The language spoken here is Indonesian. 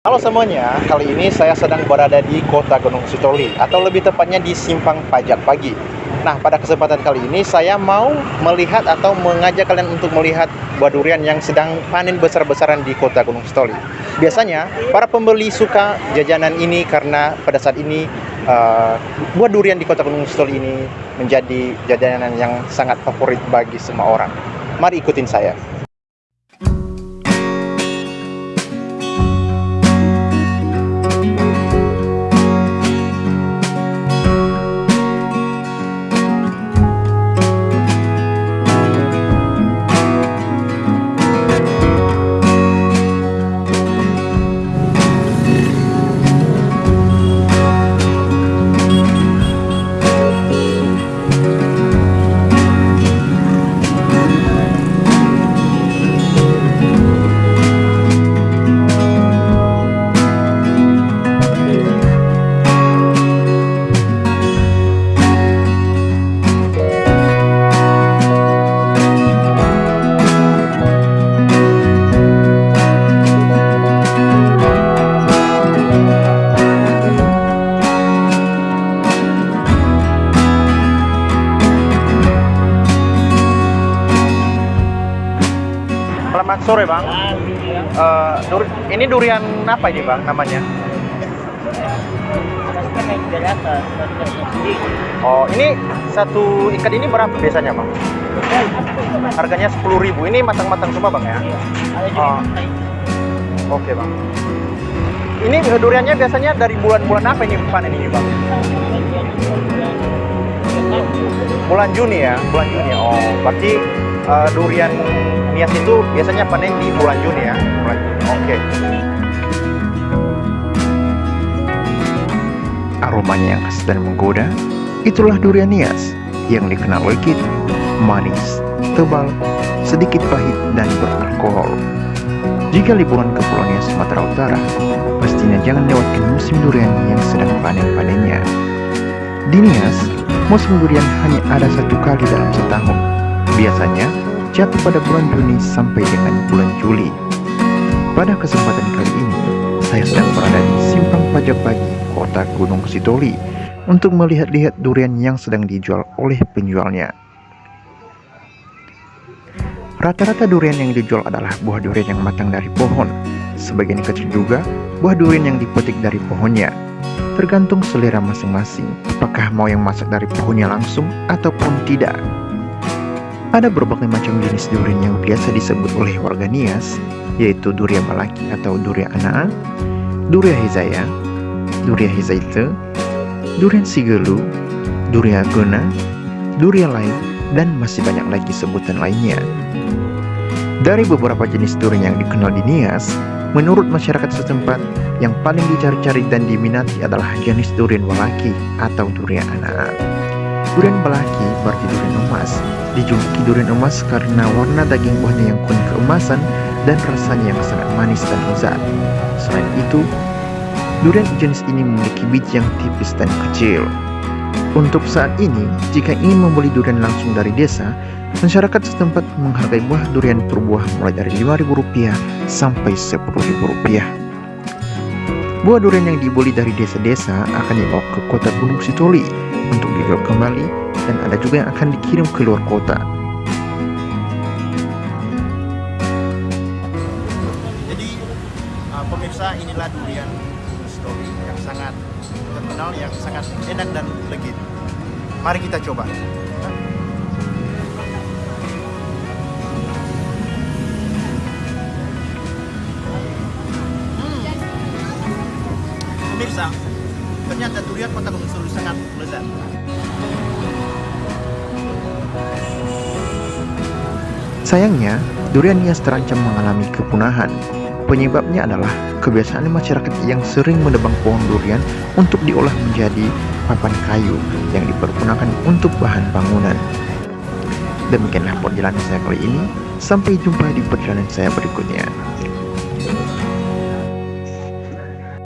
Halo semuanya, kali ini saya sedang berada di kota Gunung Sitoli atau lebih tepatnya di Simpang Pajak Pagi. Nah, pada kesempatan kali ini saya mau melihat atau mengajak kalian untuk melihat buah durian yang sedang panen besar-besaran di kota Gunung Sitoli. Biasanya para pembeli suka jajanan ini karena pada saat ini uh, buah durian di kota Gunung Sitoli ini menjadi jajanan yang sangat favorit bagi semua orang. Mari ikutin saya. Selamat sore bang. Uh, dur ini durian apa ini bang namanya? Oh ini satu ikat ini berapa biasanya bang? Harganya sepuluh ribu. Ini matang-matang semua bang ya? Oh. Oke okay, bang. Ini duriannya biasanya dari bulan-bulan apa ini panen ini bang? Bulan Juni ya, bulan Juni. Oh, berarti uh, durian Nias itu biasanya panen di bulan Juni ya. Oke. Aromanya yang khas dan menggoda, itulah durian Nias yang dikenal legit, manis, tebal, sedikit pahit dan beralkohol. Jika liburan ke Pulau Nias Sumatera Utara, pastinya jangan lewatkan musim durian yang sedang panen-panennya. Di Nias, musim durian hanya ada satu kali dalam setahun. Biasanya jatuh pada bulan Juni sampai dengan bulan Juli. Pada kesempatan kali ini, saya sedang berada di Simpang Pajak Pagi, kota Gunung Sitoli, untuk melihat-lihat durian yang sedang dijual oleh penjualnya. Rata-rata durian yang dijual adalah buah durian yang matang dari pohon. Sebagian kecil juga buah durian yang dipetik dari pohonnya. Tergantung selera masing-masing, apakah mau yang masak dari pohonnya langsung ataupun tidak. Ada berbagai macam jenis durian yang biasa disebut oleh warga Nias, yaitu durian malaki atau durian anaa, durian hizaya, durian hizaite, durian sigelu, durian guna, durian lain, dan masih banyak lagi sebutan lainnya. Dari beberapa jenis durian yang dikenal di Nias, menurut masyarakat setempat, yang paling dicari-cari dan diminati adalah jenis durian walaki atau durian anaa. Durian balaki berarti durian emas. Dijuluki durian emas karena warna daging buahnya yang kuning keemasan dan rasanya yang sangat manis dan lezat. Selain itu, durian jenis ini memiliki biji yang tipis dan kecil. Untuk saat ini, jika ingin membeli durian langsung dari desa, masyarakat setempat menghargai buah durian per buah mulai dari Rp5.000 sampai Rp10.000. Buah durian yang dibeli dari desa-desa akan dibawa ke kota Gunung Sitoli untuk dijual kembali dan ada juga yang akan dikirim ke luar kota. Jadi uh, pemirsa inilah durian Sitoli yang sangat terkenal, yang sangat enak dan legit. Mari kita coba. Kota Gunung sangat lezat. Sayangnya, durian Nias terancam mengalami kepunahan. Penyebabnya adalah kebiasaan masyarakat yang sering menebang pohon durian untuk diolah menjadi papan kayu yang dipergunakan untuk bahan bangunan. Demikianlah perjalanan saya kali ini. Sampai jumpa di perjalanan saya berikutnya.